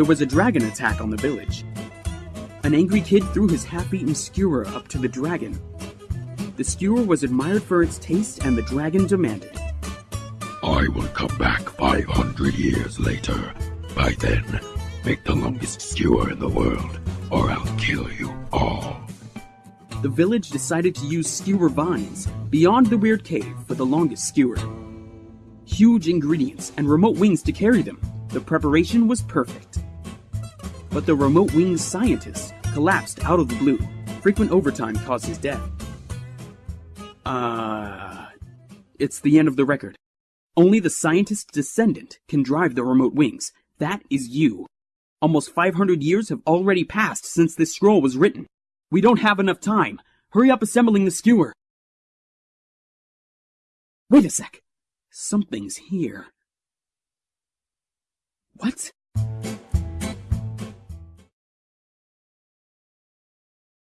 there was a dragon attack on the village. An angry kid threw his half-eaten skewer up to the dragon. The skewer was admired for its taste and the dragon demanded. I will come back 500 years later. By then, make the longest skewer in the world, or I'll kill you all. The village decided to use skewer vines beyond the weird cave for the longest skewer. Huge ingredients and remote wings to carry them. The preparation was perfect. But the remote wings scientist collapsed out of the blue. Frequent overtime caused his death. Uh, it's the end of the record. Only the scientist's descendant can drive the remote wings. That is you. Almost 500 years have already passed since this scroll was written. We don't have enough time. Hurry up assembling the skewer. Wait a sec. Something's here. What?